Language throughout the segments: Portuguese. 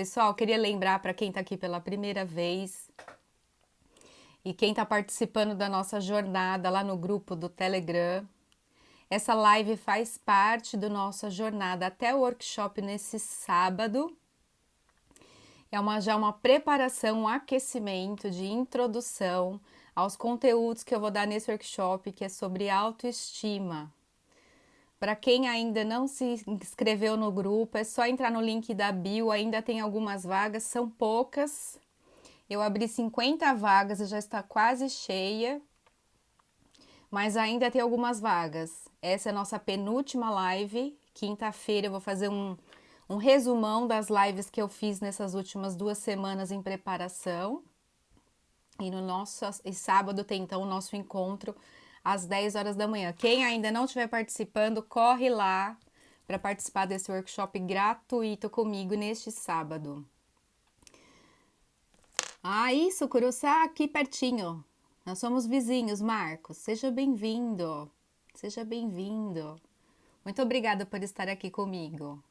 Pessoal, queria lembrar para quem está aqui pela primeira vez e quem está participando da nossa jornada lá no grupo do Telegram, essa live faz parte da nossa jornada até o workshop nesse sábado. É uma, já uma preparação, um aquecimento de introdução aos conteúdos que eu vou dar nesse workshop, que é sobre autoestima. Para quem ainda não se inscreveu no grupo, é só entrar no link da bio, ainda tem algumas vagas, são poucas. Eu abri 50 vagas e já está quase cheia, mas ainda tem algumas vagas. Essa é a nossa penúltima live. Quinta-feira eu vou fazer um, um resumão das lives que eu fiz nessas últimas duas semanas em preparação. E no nosso e sábado tem então o nosso encontro às 10 horas da manhã. Quem ainda não estiver participando, corre lá para participar desse workshop gratuito comigo neste sábado. Ah, isso, Curuçá, aqui pertinho. Nós somos vizinhos, Marcos. Seja bem-vindo. Seja bem-vindo. Muito obrigada por estar aqui comigo.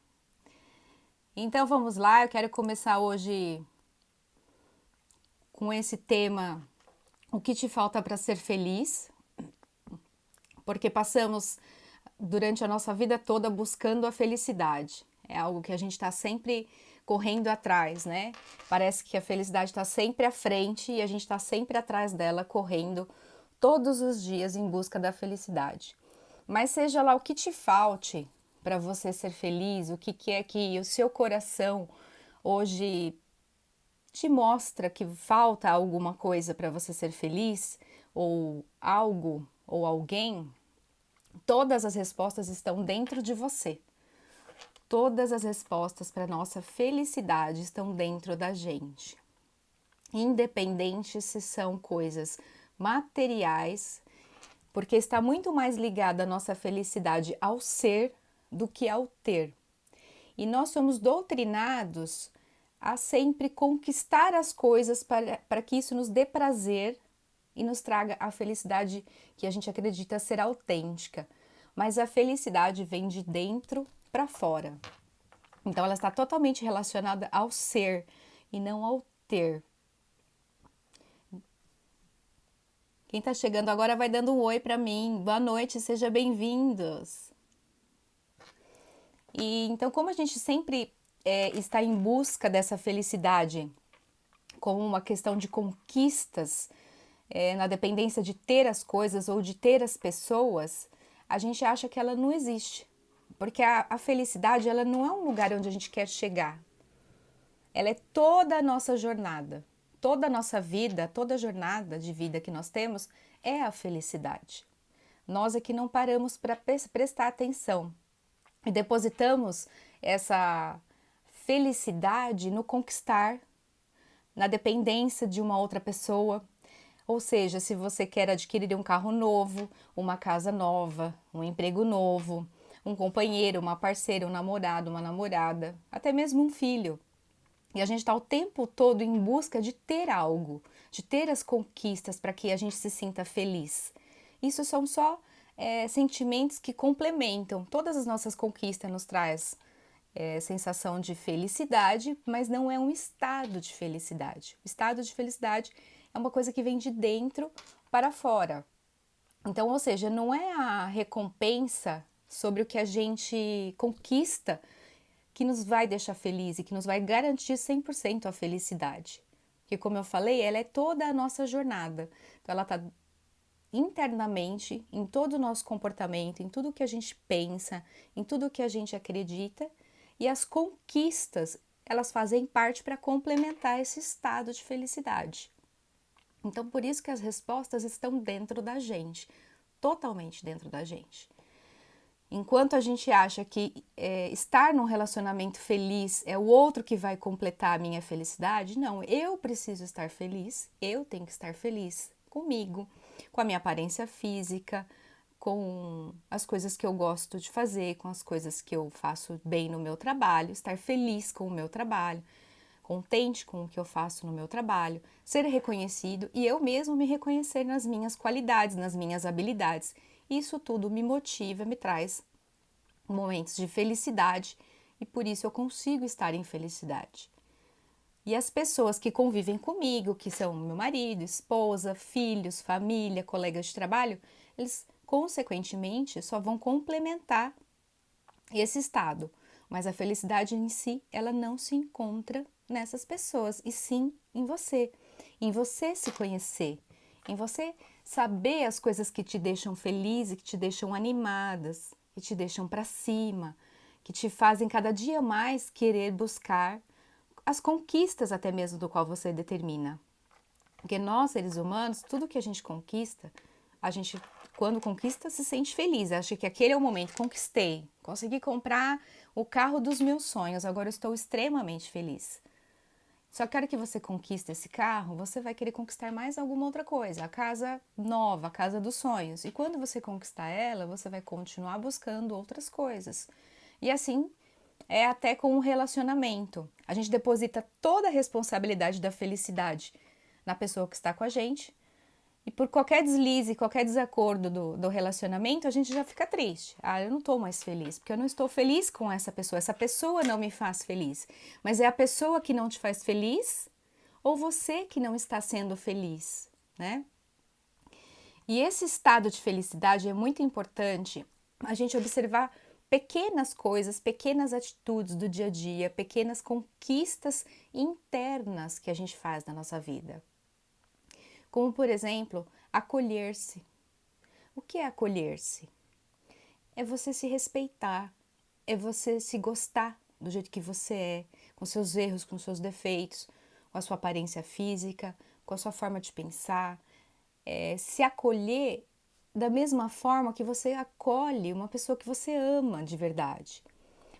Então vamos lá, eu quero começar hoje com esse tema O que te falta para ser feliz? Porque passamos durante a nossa vida toda buscando a felicidade. É algo que a gente está sempre correndo atrás, né? Parece que a felicidade está sempre à frente e a gente está sempre atrás dela, correndo todos os dias em busca da felicidade. Mas seja lá o que te falte para você ser feliz, o que, que é que o seu coração hoje te mostra que falta alguma coisa para você ser feliz, ou algo ou alguém, todas as respostas estão dentro de você. Todas as respostas para nossa felicidade estão dentro da gente. Independente se são coisas materiais, porque está muito mais ligada a nossa felicidade ao ser do que ao ter. E nós somos doutrinados a sempre conquistar as coisas para, para que isso nos dê prazer e nos traga a felicidade que a gente acredita ser autêntica. Mas a felicidade vem de dentro para fora. Então ela está totalmente relacionada ao ser e não ao ter. Quem está chegando agora vai dando um oi para mim. Boa noite, sejam bem-vindos. E então, como a gente sempre é, está em busca dessa felicidade como uma questão de conquistas, é, na dependência de ter as coisas ou de ter as pessoas, a gente acha que ela não existe. Porque a, a felicidade ela não é um lugar onde a gente quer chegar. Ela é toda a nossa jornada. Toda a nossa vida, toda a jornada de vida que nós temos é a felicidade. Nós é que não paramos para prestar atenção e depositamos essa felicidade no conquistar, na dependência de uma outra pessoa. Ou seja, se você quer adquirir um carro novo, uma casa nova, um emprego novo, um companheiro, uma parceira, um namorado, uma namorada, até mesmo um filho. E a gente está o tempo todo em busca de ter algo, de ter as conquistas para que a gente se sinta feliz. Isso são só é, sentimentos que complementam. Todas as nossas conquistas nos traz é, sensação de felicidade, mas não é um estado de felicidade. O estado de felicidade é uma coisa que vem de dentro para fora. Então, ou seja, não é a recompensa sobre o que a gente conquista que nos vai deixar feliz e que nos vai garantir 100% a felicidade. Porque, como eu falei, ela é toda a nossa jornada. Então, ela está internamente, em todo o nosso comportamento, em tudo que a gente pensa, em tudo que a gente acredita e as conquistas, elas fazem parte para complementar esse estado de felicidade. Então, por isso que as respostas estão dentro da gente, totalmente dentro da gente. Enquanto a gente acha que é, estar num relacionamento feliz é o outro que vai completar a minha felicidade, não, eu preciso estar feliz, eu tenho que estar feliz comigo, com a minha aparência física, com as coisas que eu gosto de fazer, com as coisas que eu faço bem no meu trabalho, estar feliz com o meu trabalho, contente com o que eu faço no meu trabalho, ser reconhecido e eu mesmo me reconhecer nas minhas qualidades, nas minhas habilidades. Isso tudo me motiva, me traz momentos de felicidade e por isso eu consigo estar em felicidade. E as pessoas que convivem comigo, que são meu marido, esposa, filhos, família, colegas de trabalho, eles consequentemente só vão complementar esse estado. Mas a felicidade em si, ela não se encontra nessas pessoas, e sim em você, em você se conhecer, em você saber as coisas que te deixam feliz e que te deixam animadas, que te deixam para cima, que te fazem cada dia mais querer buscar as conquistas até mesmo do qual você determina. Porque nós, seres humanos, tudo que a gente conquista, a gente, quando conquista, se sente feliz. Acha que aquele é o momento, conquistei, consegui comprar o carro dos meus sonhos, agora eu estou extremamente feliz. Só que a hora que você conquista esse carro, você vai querer conquistar mais alguma outra coisa, a casa nova, a casa dos sonhos. E quando você conquistar ela, você vai continuar buscando outras coisas. E assim é até com um relacionamento. A gente deposita toda a responsabilidade da felicidade na pessoa que está com a gente, e por qualquer deslize, qualquer desacordo do, do relacionamento, a gente já fica triste. Ah, eu não estou mais feliz, porque eu não estou feliz com essa pessoa. Essa pessoa não me faz feliz. Mas é a pessoa que não te faz feliz ou você que não está sendo feliz, né? E esse estado de felicidade é muito importante a gente observar pequenas coisas, pequenas atitudes do dia a dia, pequenas conquistas internas que a gente faz na nossa vida como por exemplo, acolher-se. O que é acolher-se? É você se respeitar, é você se gostar do jeito que você é, com seus erros, com seus defeitos, com a sua aparência física, com a sua forma de pensar, é, se acolher da mesma forma que você acolhe uma pessoa que você ama de verdade.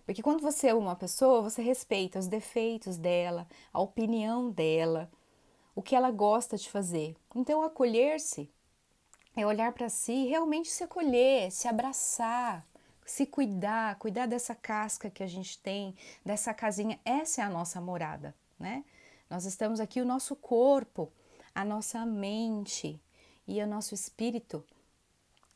Porque quando você ama uma pessoa, você respeita os defeitos dela, a opinião dela, o que ela gosta de fazer. Então, acolher-se é olhar para si e realmente se acolher, se abraçar, se cuidar, cuidar dessa casca que a gente tem, dessa casinha. Essa é a nossa morada, né? Nós estamos aqui, o nosso corpo, a nossa mente e o nosso espírito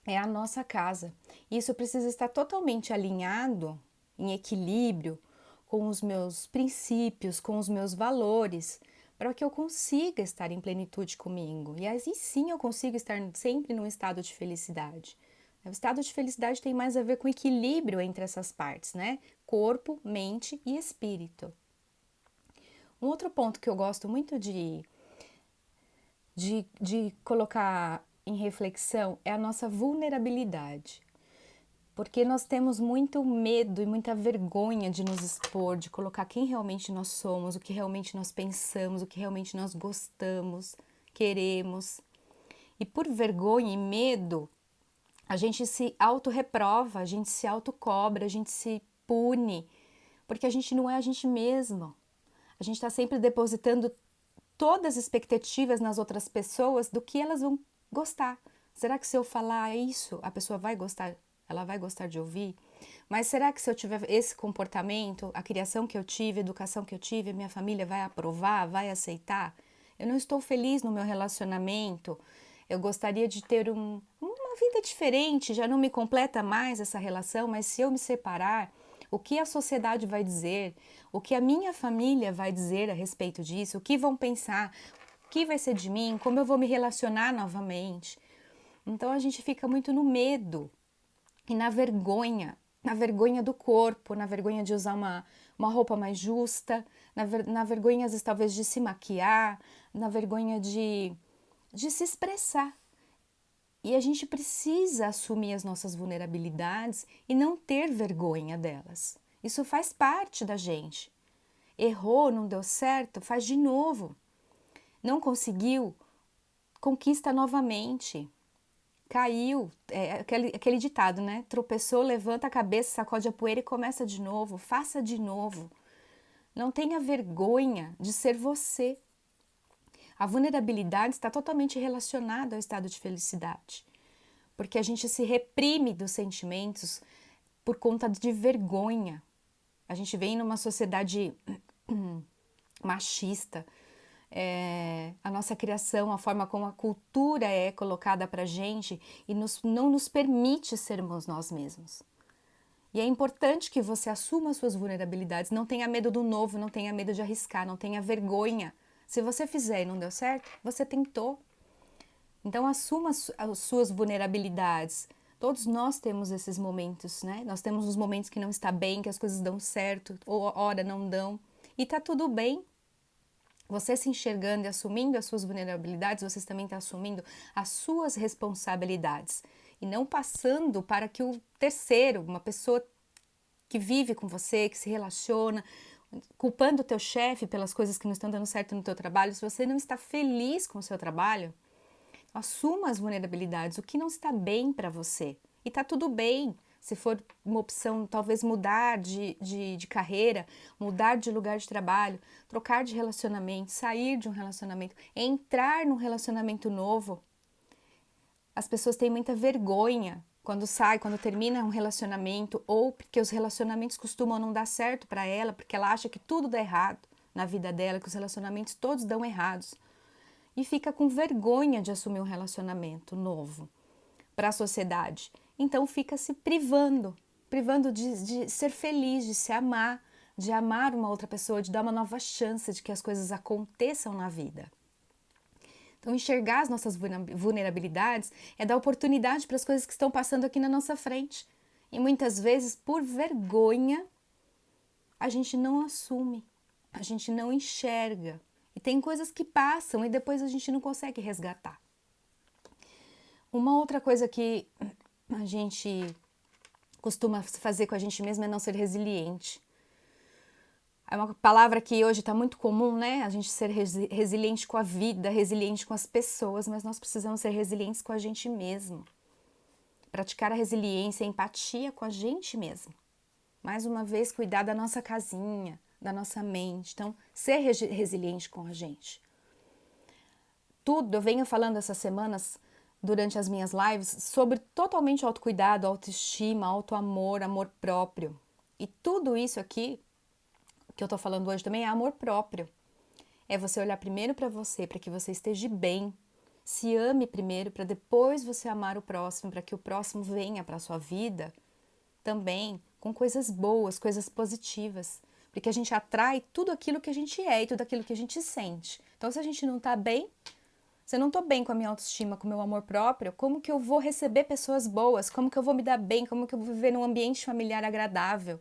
é a nossa casa. Isso precisa estar totalmente alinhado, em equilíbrio com os meus princípios, com os meus valores, para que eu consiga estar em plenitude comigo. E aí sim eu consigo estar sempre num estado de felicidade. O estado de felicidade tem mais a ver com equilíbrio entre essas partes, né? Corpo, mente e espírito. Um outro ponto que eu gosto muito de, de, de colocar em reflexão é a nossa vulnerabilidade porque nós temos muito medo e muita vergonha de nos expor, de colocar quem realmente nós somos, o que realmente nós pensamos, o que realmente nós gostamos, queremos. E por vergonha e medo, a gente se auto-reprova, a gente se auto-cobra, a gente se pune, porque a gente não é a gente mesmo. A gente está sempre depositando todas as expectativas nas outras pessoas do que elas vão gostar. Será que se eu falar isso, a pessoa vai gostar ela vai gostar de ouvir. Mas será que se eu tiver esse comportamento, a criação que eu tive, a educação que eu tive, minha família vai aprovar, vai aceitar? Eu não estou feliz no meu relacionamento. Eu gostaria de ter um, uma vida diferente, já não me completa mais essa relação, mas se eu me separar, o que a sociedade vai dizer? O que a minha família vai dizer a respeito disso? O que vão pensar? O que vai ser de mim? Como eu vou me relacionar novamente? Então a gente fica muito no medo e na vergonha, na vergonha do corpo, na vergonha de usar uma, uma roupa mais justa, na, ver, na vergonha, às vezes, talvez, de se maquiar, na vergonha de, de se expressar. E a gente precisa assumir as nossas vulnerabilidades e não ter vergonha delas. Isso faz parte da gente. Errou, não deu certo, faz de novo. Não conseguiu, conquista novamente caiu, é, aquele, aquele ditado, né? Tropeçou, levanta a cabeça, sacode a poeira e começa de novo, faça de novo. Não tenha vergonha de ser você. A vulnerabilidade está totalmente relacionada ao estado de felicidade, porque a gente se reprime dos sentimentos por conta de vergonha. A gente vem numa sociedade machista, é, a nossa criação, a forma como a cultura é colocada para gente e nos, não nos permite sermos nós mesmos. E é importante que você assuma as suas vulnerabilidades, não tenha medo do novo, não tenha medo de arriscar, não tenha vergonha. Se você fizer e não deu certo, você tentou. Então assuma as suas vulnerabilidades. Todos nós temos esses momentos, né? Nós temos os momentos que não está bem, que as coisas dão certo, ou hora não dão. E tá tudo bem. Você se enxergando e assumindo as suas vulnerabilidades, você também está assumindo as suas responsabilidades e não passando para que o terceiro, uma pessoa que vive com você, que se relaciona, culpando o teu chefe pelas coisas que não estão dando certo no teu trabalho, se você não está feliz com o seu trabalho, assuma as vulnerabilidades, o que não está bem para você. E tá tudo bem. Se for uma opção, talvez mudar de, de, de, carreira, mudar de lugar de trabalho, trocar de relacionamento, sair de um relacionamento, entrar num relacionamento novo, as pessoas têm muita vergonha quando sai, quando termina um relacionamento, ou porque os relacionamentos costumam não dar certo para ela, porque ela acha que tudo dá errado na vida dela, que os relacionamentos todos dão errados. E fica com vergonha de assumir um relacionamento novo para a sociedade. Então fica se privando, privando de, de ser feliz, de se amar, de amar uma outra pessoa, de dar uma nova chance de que as coisas aconteçam na vida. Então, enxergar as nossas vulnerabilidades é dar oportunidade para as coisas que estão passando aqui na nossa frente. E muitas vezes, por vergonha, a gente não assume, a gente não enxerga. E tem coisas que passam e depois a gente não consegue resgatar. Uma outra coisa que a gente costuma fazer com a gente mesmo é não ser resiliente. É uma palavra que hoje está muito comum, né? A gente ser resi resiliente com a vida, resiliente com as pessoas, mas nós precisamos ser resilientes com a gente mesmo. Praticar a resiliência, a empatia com a gente mesmo. Mais uma vez, cuidar da nossa casinha, da nossa mente. Então, ser resiliente com a gente. Tudo, eu venho falando essas semanas durante as minhas lives sobre totalmente autocuidado, autoestima, autoamor, amor próprio. E tudo isso aqui que eu tô falando hoje também é amor próprio. É você olhar primeiro para você, para que você esteja bem. Se ame primeiro para depois você amar o próximo, para que o próximo venha para sua vida também com coisas boas, coisas positivas, porque a gente atrai tudo aquilo que a gente é e tudo aquilo que a gente sente. Então, se a gente não tá bem, se eu não tô bem com a minha autoestima, com o meu amor próprio, como que eu vou receber pessoas boas? Como que eu vou me dar bem? Como que eu vou viver num ambiente familiar agradável?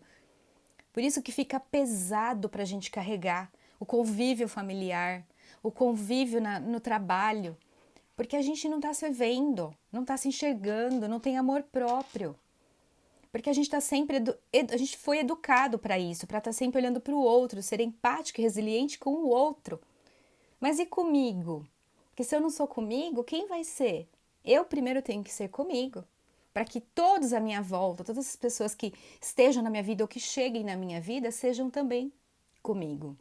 Por isso que fica pesado para a gente carregar o convívio familiar, o convívio na, no trabalho, porque a gente não está se vendo, não está se enxergando, não tem amor próprio. Porque a gente está sempre, a gente foi educado para isso, para estar tá sempre olhando para o outro, ser empático e resiliente com o outro. Mas e comigo? Porque se eu não sou comigo, quem vai ser? Eu primeiro tenho que ser comigo para que todos à minha volta, todas as pessoas que estejam na minha vida ou que cheguem na minha vida, sejam também comigo,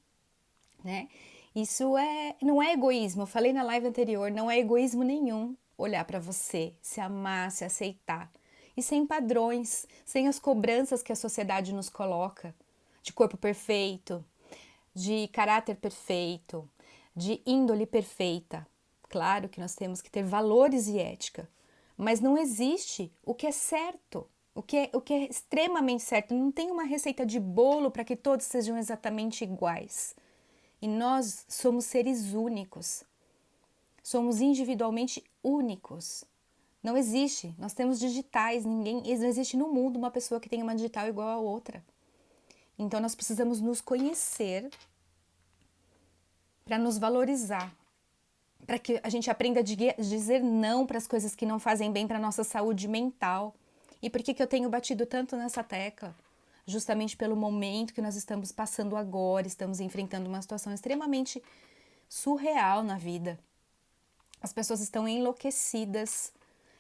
né? Isso é, não é egoísmo. Eu falei na live anterior, não é egoísmo nenhum olhar para você, se amar, se aceitar e sem padrões, sem as cobranças que a sociedade nos coloca de corpo perfeito, de caráter perfeito, de índole perfeita. Claro que nós temos que ter valores e ética, mas não existe o que é certo, o que é, o que é extremamente certo. Não tem uma receita de bolo para que todos sejam exatamente iguais. E nós somos seres únicos. Somos individualmente únicos. Não existe. Nós temos digitais, ninguém, não existe no mundo uma pessoa que tenha uma digital igual a outra. Então nós precisamos nos conhecer para nos valorizar, para que a gente aprenda a dizer não para as coisas que não fazem bem para a nossa saúde mental. E por que, que eu tenho batido tanto nessa tecla? Justamente pelo momento que nós estamos passando agora, estamos enfrentando uma situação extremamente surreal na vida. As pessoas estão enlouquecidas,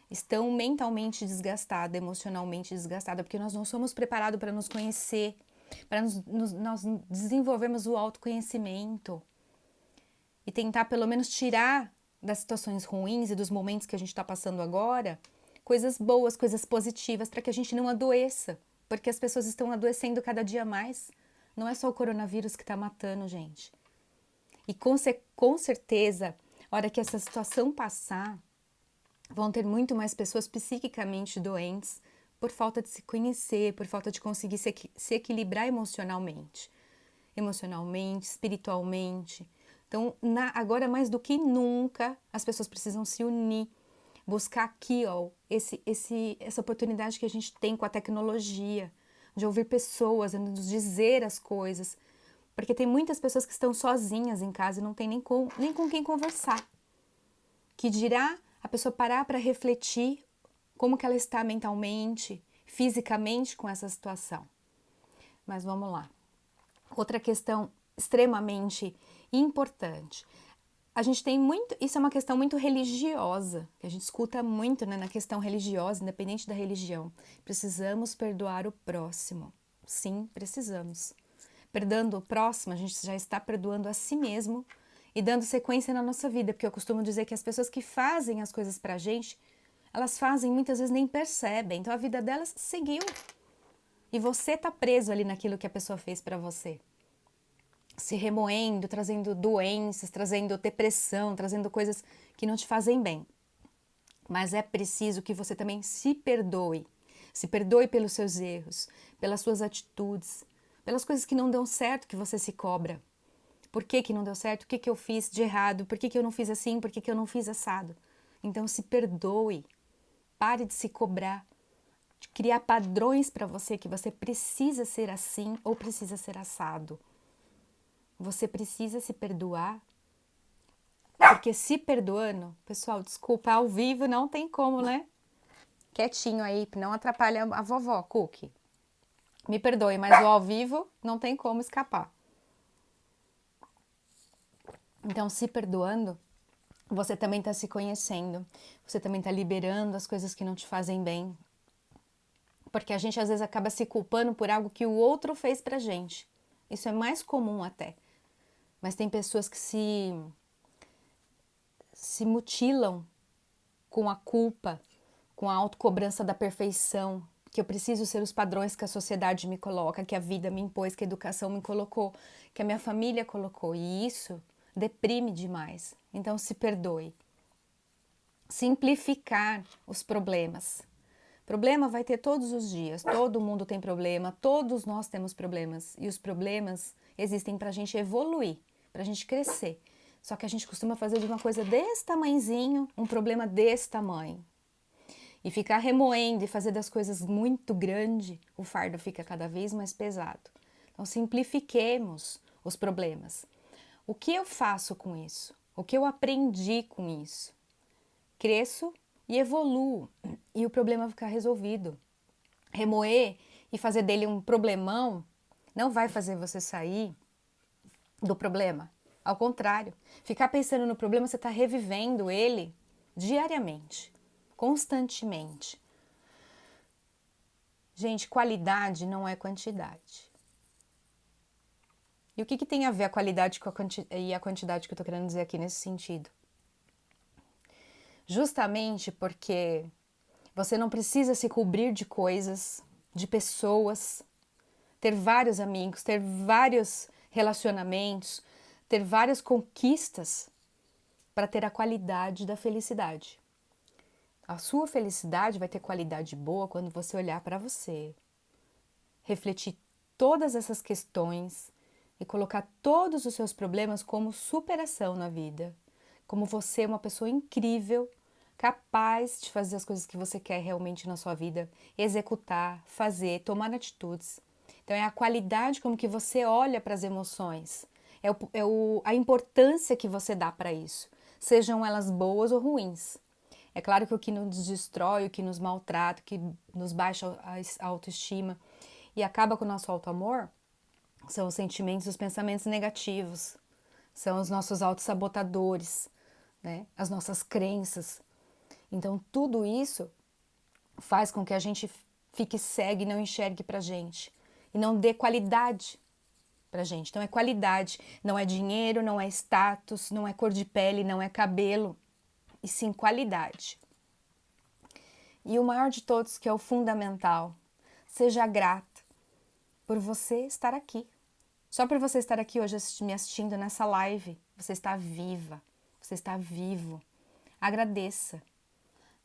estão mentalmente desgastadas, emocionalmente desgastadas, porque nós não somos preparados para nos conhecer, para nos, nos, nós desenvolvermos o autoconhecimento e tentar pelo menos tirar das situações ruins e dos momentos que a gente está passando agora coisas boas, coisas positivas, para que a gente não adoeça, porque as pessoas estão adoecendo cada dia mais. Não é só o coronavírus que está matando, gente. E com, com certeza, a hora que essa situação passar, vão ter muito mais pessoas psiquicamente doentes por falta de se conhecer, por falta de conseguir se, se equilibrar emocionalmente, emocionalmente, espiritualmente. Então, na, agora mais do que nunca, as pessoas precisam se unir, buscar aqui, ó, esse, esse, essa oportunidade que a gente tem com a tecnologia, de ouvir pessoas, nos dizer as coisas, porque tem muitas pessoas que estão sozinhas em casa e não tem nem com, nem com quem conversar. Que dirá a pessoa parar para refletir como que ela está mentalmente, fisicamente com essa situação. Mas vamos lá. Outra questão extremamente importante. A gente tem muito, isso é uma questão muito religiosa, que a gente escuta muito né, na questão religiosa, independente da religião. Precisamos perdoar o próximo. Sim, precisamos. Perdoando o próximo, a gente já está perdoando a si mesmo e dando sequência na nossa vida, porque eu costumo dizer que as pessoas que fazem as coisas pra gente elas fazem muitas vezes nem percebem. Então a vida delas seguiu. E você tá preso ali naquilo que a pessoa fez para você. Se remoendo, trazendo doenças, trazendo depressão, trazendo coisas que não te fazem bem. Mas é preciso que você também se perdoe. Se perdoe pelos seus erros, pelas suas atitudes, pelas coisas que não dão certo que você se cobra. Por que, que não deu certo? O que, que eu fiz de errado? Por que, que eu não fiz assim? Por que, que eu não fiz assado? Então se perdoe. Pare de se cobrar, de criar padrões para você que você precisa ser assim ou precisa ser assado. Você precisa se perdoar. Porque se perdoando, pessoal, desculpa, ao vivo não tem como, né? Quietinho aí, não atrapalha a vovó, Cookie. Me perdoe, mas o ao vivo não tem como escapar. Então, se perdoando, você também está se conhecendo, você também está liberando as coisas que não te fazem bem. Porque a gente às vezes acaba se culpando por algo que o outro fez pra gente. Isso é mais comum até. Mas tem pessoas que se se mutilam com a culpa, com a autocobrança da perfeição, que eu preciso ser os padrões que a sociedade me coloca, que a vida me impôs, que a educação me colocou, que a minha família colocou. E isso deprime demais. Então se perdoe. Simplificar os problemas. Problema vai ter todos os dias, todo mundo tem problema, todos nós temos problemas. E os problemas existem para a gente evoluir, para a gente crescer. Só que a gente costuma fazer de uma coisa desse tamanhozinho, um problema desse tamanho. E ficar remoendo e fazer das coisas muito grande, o fardo fica cada vez mais pesado. Então simplifiquemos os problemas. O que eu faço com isso? O que eu aprendi com isso? Cresço e evoluo e o problema ficar resolvido. Remoer e fazer dele um problemão não vai fazer você sair do problema. Ao contrário, ficar pensando no problema, você está revivendo ele diariamente, constantemente. Gente, qualidade não é quantidade. E o que, que tem a ver a qualidade com a e a quantidade que eu estou querendo dizer aqui nesse sentido? Justamente porque você não precisa se cobrir de coisas, de pessoas, ter vários amigos, ter vários relacionamentos, ter várias conquistas para ter a qualidade da felicidade. A sua felicidade vai ter qualidade boa quando você olhar para você, refletir todas essas questões, e colocar todos os seus problemas como superação na vida. Como você é uma pessoa incrível, capaz de fazer as coisas que você quer realmente na sua vida, executar, fazer, tomar atitudes. Então é a qualidade como que você olha para as emoções, é, o, é o, a importância que você dá para isso, sejam elas boas ou ruins. É claro que o que nos destrói, o que nos maltrata, o que nos baixa a autoestima e acaba com o nosso auto-amor, são os sentimentos, os pensamentos negativos, são os nossos autossabotadores, né? as nossas crenças. Então, tudo isso faz com que a gente fique cego e não enxergue para gente e não dê qualidade para gente. Então, é qualidade, não é dinheiro, não é status, não é cor de pele, não é cabelo, e sim qualidade. E o maior de todos, que é o fundamental, seja grata por você estar aqui. Só por você estar aqui hoje me assistindo nessa live, você está viva, você está vivo. Agradeça.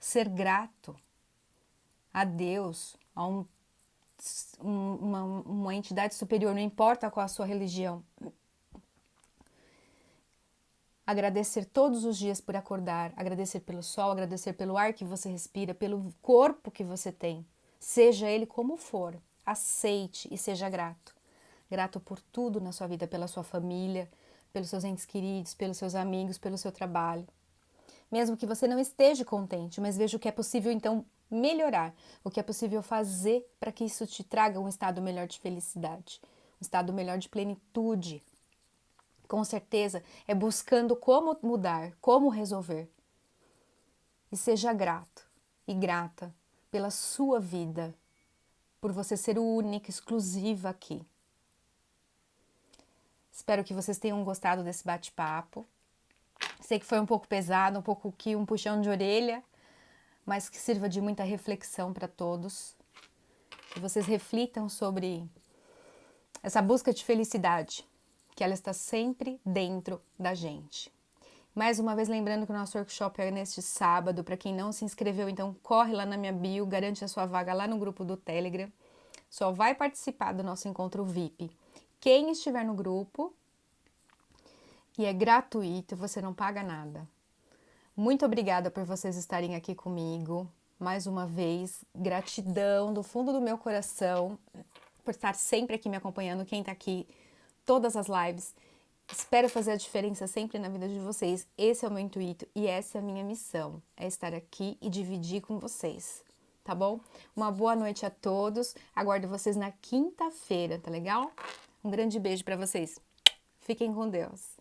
Ser grato a Deus, a um, uma, uma entidade superior, não importa qual a sua religião. Agradecer todos os dias por acordar, agradecer pelo sol, agradecer pelo ar que você respira, pelo corpo que você tem, seja ele como for. Aceite e seja grato. Grato por tudo na sua vida, pela sua família, pelos seus entes queridos, pelos seus amigos, pelo seu trabalho. Mesmo que você não esteja contente, mas veja o que é possível então melhorar, o que é possível fazer para que isso te traga um estado melhor de felicidade, um estado melhor de plenitude. Com certeza é buscando como mudar, como resolver. E seja grato e grata pela sua vida, por você ser única, exclusiva aqui. Espero que vocês tenham gostado desse bate-papo. Sei que foi um pouco pesado, um pouco que um puxão de orelha, mas que sirva de muita reflexão para todos. Que vocês reflitam sobre essa busca de felicidade, que ela está sempre dentro da gente. Mais uma vez lembrando que o nosso workshop é neste sábado. Para quem não se inscreveu, então corre lá na minha bio, garante a sua vaga lá no grupo do Telegram. Só vai participar do nosso encontro VIP quem estiver no grupo e é gratuito, você não paga nada. Muito obrigada por vocês estarem aqui comigo. Mais uma vez, gratidão do fundo do meu coração por estar sempre aqui me acompanhando, quem está aqui, todas as lives. Espero fazer a diferença sempre na vida de vocês. Esse é o meu intuito e essa é a minha missão, é estar aqui e dividir com vocês, tá bom? Uma boa noite a todos. Aguardo vocês na quinta-feira, tá legal? Um grande beijo para vocês. Fiquem com Deus.